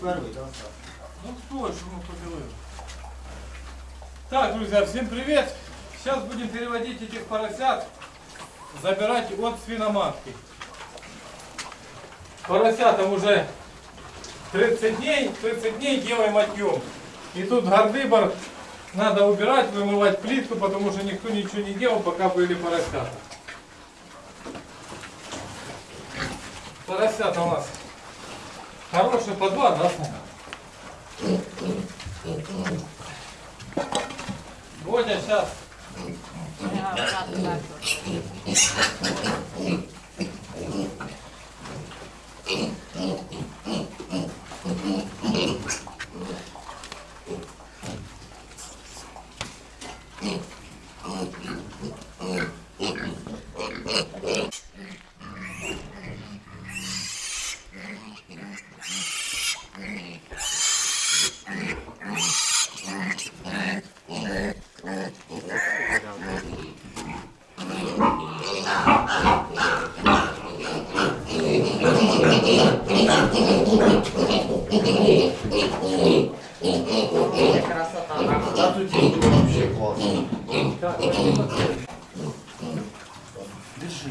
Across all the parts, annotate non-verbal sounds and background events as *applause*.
Первый, да? Ну кто, что мы поделали? Так, друзья, всем привет! Сейчас будем переводить этих поросят, забирать от свиноматки. Поросятам уже 30 дней, 30 дней делаем отъем. И тут гордыбор надо убирать, вымывать плитку, потому что никто ничего не делал, пока были поросята. Поросята у нас хорошие по два, да, Саня? Бодя сейчас Я обратно так вот. Це красота. Да тут тебе вообще классно. Держи.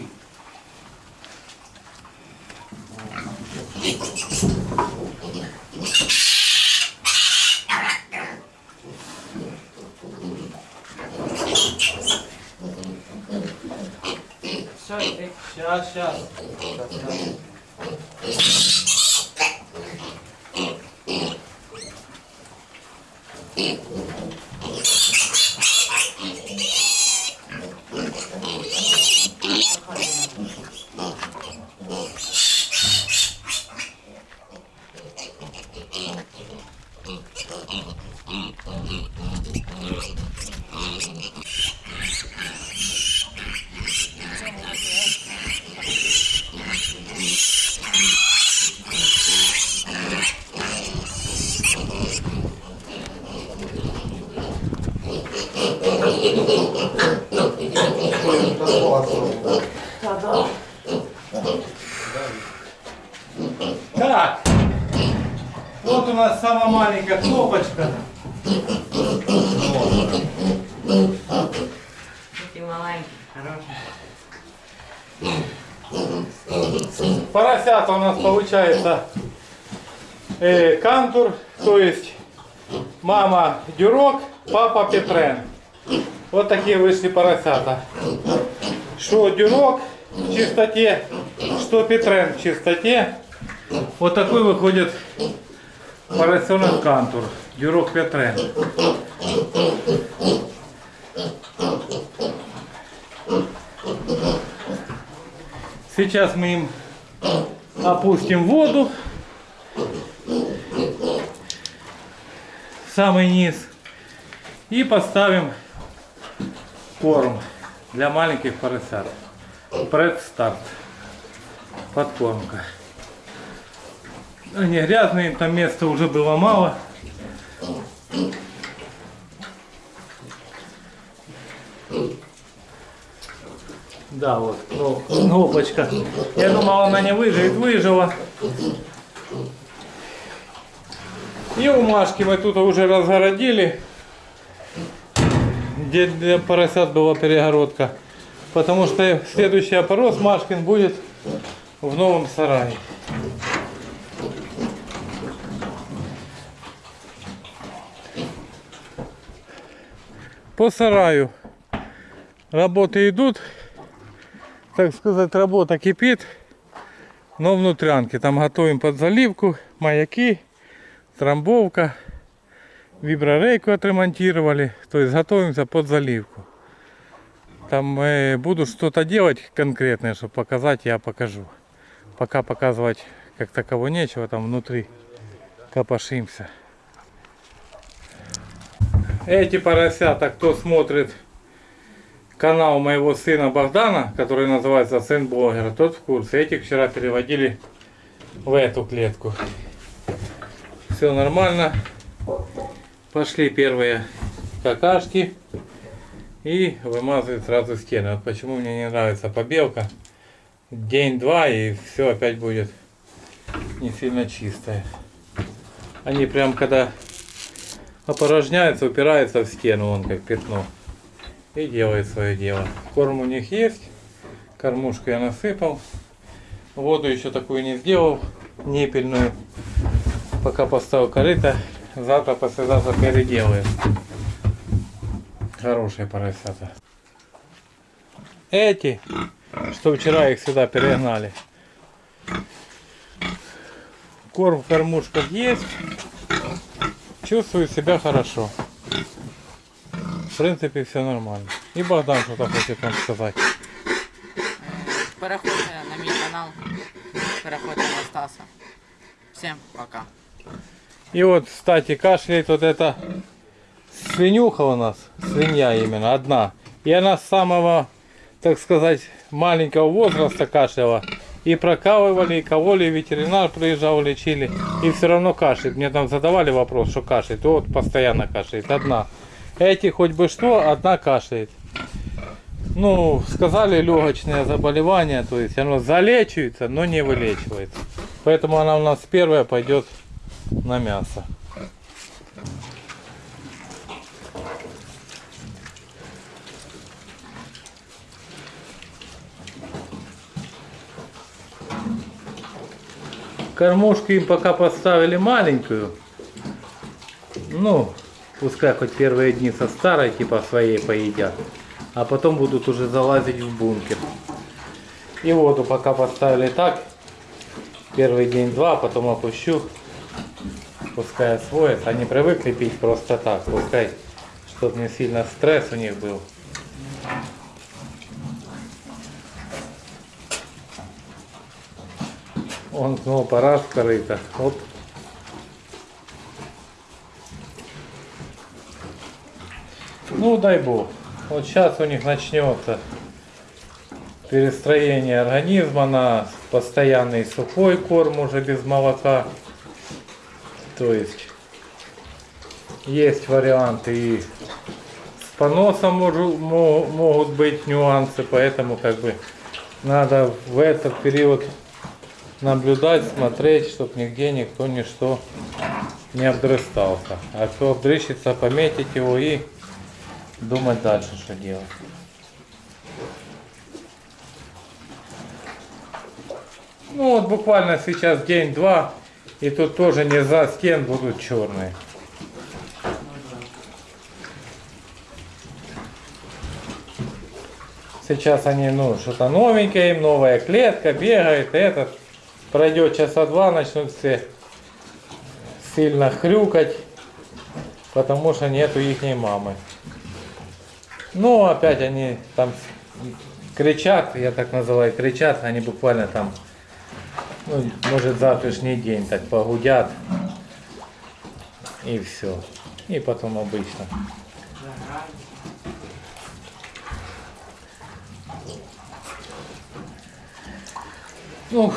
Все, йди. Сейчас, сейчас. Так. Вот у нас самая маленькая кнопочка. Поросята у нас получается э, кантур, то есть мама дюрок, папа петрен. Вот такие вышли поросята. Что дюрок в чистоте, что петрен в чистоте. Вот такой выходит поросенок кантур, дюрок петрен. Сейчас мы им опустим воду. Самый низ. И поставим корм для маленьких поросят. Предстарт. Подкормка. Они грязные, там места уже было мало. Да, вот, ну, кнопочка. Я думал, она не выживет, выжила. И умашки мы тут уже разгородили, где для поросят была перегородка. Потому что следующий опорос Машкин будет в новом сарае. По сараю работы идут, так сказать, работа кипит, но внутрянки. Там готовим под заливку, маяки, трамбовка, виброрейку отремонтировали, то есть готовимся под заливку. Там э, буду что-то делать конкретное, чтобы показать, я покажу. Пока показывать как таково нечего, там внутри копошимся. Эти поросята, кто смотрит канал моего сына Богдана, который называется Сын Блогера, тот в курсе. Этих вчера переводили в эту клетку. Все нормально. Пошли первые какашки. И вымазывают сразу стены. Вот почему мне не нравится побелка. День-два и все опять будет не сильно чистое. Они прям когда опорожняются, упираются в стену, он как пятно. И делает свое дело. Корм у них есть. Кормушку я насыпал. Воду еще такую не сделал, непельную. Пока поставил корыто, завтра, послезавтра переделаю. Хорошие поросята. Эти, что вчера их сюда перегнали. Корм в кормушках есть. Чувствую себя хорошо. В принципе, все нормально. И Богдан что-то хочет вам сказать. Переходьте на мій канал. Переходьте на Стаса. Всем пока. И вот, кстати, кашляет вот эта свинюха у нас, свинья именно, одна. И она с самого, так сказать, маленького возраста кашляла. И прокалывали, и кололи, и ветеринар приезжал, лечили. И все равно кашляет. Мне там задавали вопрос, что кашляет. Вот постоянно кашляет, одна. Эти хоть бы что, одна кашляет. Ну, сказали легочное заболевание, то есть оно залечивается, но не вылечивается. Поэтому она у нас первая пойдет на мясо. Кормушку им пока поставили маленькую. Ну, пускай хоть первые дни со старой типа своей поедят. А потом будут уже залазить в бункер. И воду пока поставили так. Первый день-два, потом опущу. Пускай освоятся. Они привыкли пить просто так. Пускай, чтобы не сильно стресс у них был. Он снова пора корыто. Оп. Ну дай бог. Вот сейчас у них начнется перестроение организма на постоянный сухой корм уже без молока. То есть есть варианты и с поносом могут быть нюансы, поэтому как бы надо в этот период наблюдать, смотреть, чтобы нигде никто ничто не обдрыстался. А кто обдрыщется, пометить его и думать дальше, что делать. Ну вот буквально сейчас день-два, и тут тоже не за стен будут черные. Сейчас они, ну, что-то новенькое, им новая клетка, бегает, этот. Пройдет часа два, начнут все сильно хрюкать, потому что нету их мамы. Ну, опять они там кричат, я так называю, кричат, они буквально там, ну, может завтрашний день так погудят. И все. И потом обычно. Ну,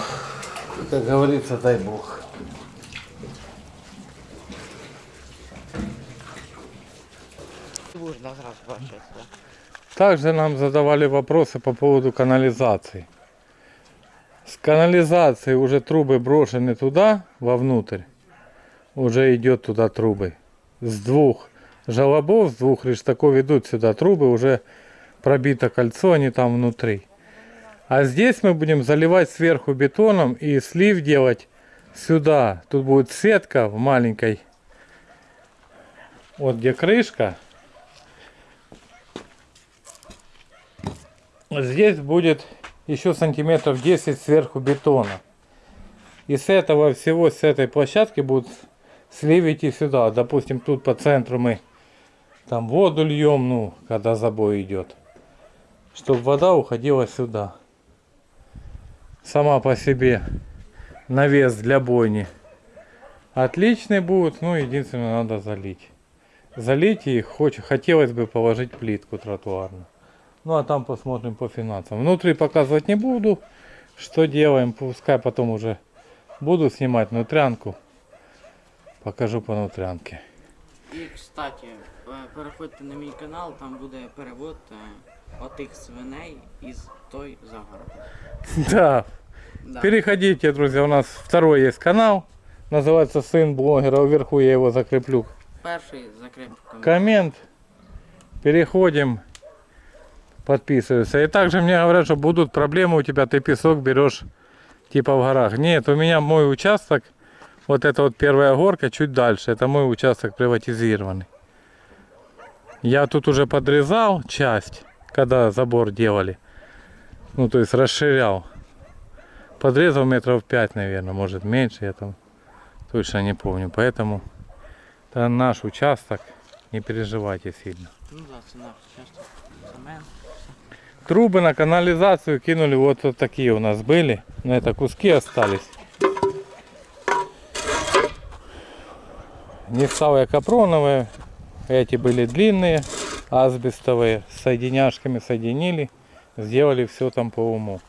как говорится, дай бог. Также нам задавали вопросы по поводу канализации. С канализации уже трубы брошены туда, вовнутрь. Уже идет туда трубы. С двух желобов, с двух рештаков идут сюда трубы, уже пробито кольцо, они там внутри. А здесь мы будем заливать сверху бетоном и слив делать сюда. Тут будет сетка в маленькой. Вот где крышка, Здесь будет еще сантиметров 10 сверху бетона. И с этого всего, с этой площадки будут сливить и сюда. Допустим, тут по центру мы там воду льем, ну, когда забой идет. Чтобы вода уходила сюда Сама по себе навес для бойни. Отличный будет, ну, единственное, надо залить. Залить и хоч- хотелось бы положить плитку тротуарную. Ну а там посмотрим по финансам. Внутри показывать не буду. Что делаем, пускай потом уже буду снимать внутрянку. Покажу по внутрянке. І, кстати, е, переходьте на мій канал, там буде перевод е, отих свиней із той загороду. *laughs* Да, Да. переходите, друзья, у нас второй есть канал. называется сын блогера, вверху я его закреплю. Перший комент. Коммент. Переходим. Подписываются. И также мне говорят, что будут проблемы у тебя, ты песок берешь типа в горах. Нет, у меня мой участок, вот эта вот первая горка чуть дальше, это мой участок приватизированный. Я тут уже подрезал часть, когда забор делали. Ну, то есть расширял. Подрезал метров 5, наверное, может меньше, я там точно не помню. Поэтому это наш участок, не переживайте сильно. Ну да. Трубы на канализацию кинули, вот, вот такие у нас были. Но это куски остались. Нефтовые капроновые. Эти были длинные, асбестовые. С соединяшками соединили. Сделали все там по уму.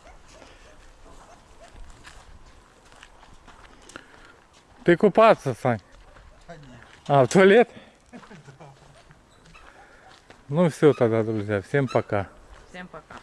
Ты купаться, Сань? А, в туалет? *laughs* Ну все тогда, друзья. Всем пока. Всім пока.